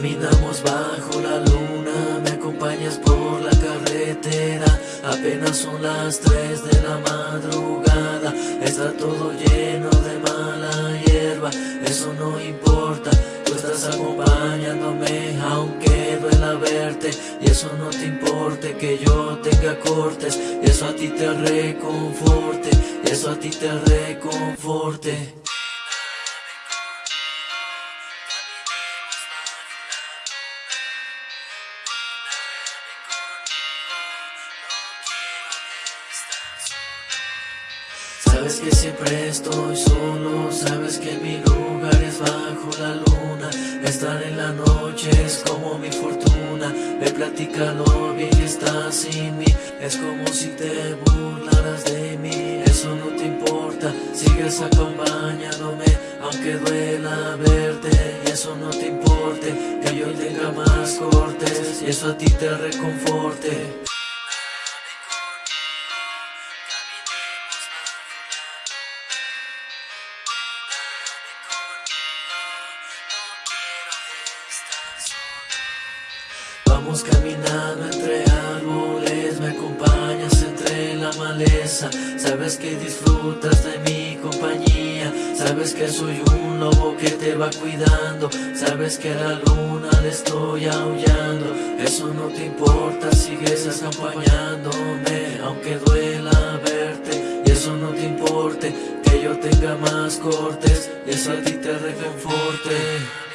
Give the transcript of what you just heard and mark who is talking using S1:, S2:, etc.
S1: Caminamos bajo la luna, me acompañas por la carretera Apenas son las 3 de la madrugada Está todo lleno de mala hierba, eso no importa Tú estás acompañándome aunque duela verte Y eso no te importe que yo tenga cortes eso a ti te reconforte, y eso a ti te reconforte. Sabes que siempre estoy solo, sabes que mi lugar es bajo la luna. Estar en la noche es como mi fortuna. Me platica lo bien estás sin mí Es como si te burlaras de mí. Eso no te importa, sigues acompañándome Aunque duela verte. Y eso no te importe Que yo tenga más cortes Y eso a ti te reconforte Vamos caminando entre árboles, me acompañas entre la maleza. Sabes que disfrutas de mi compañía Sabes que soy un lobo que te va cuidando. Sabes que a la luna le estoy aullando Eso no te importa, sigues acompañándome. Aunque duela verte y eso no te importe Que yo tenga más cortes y eso a ti te reconforte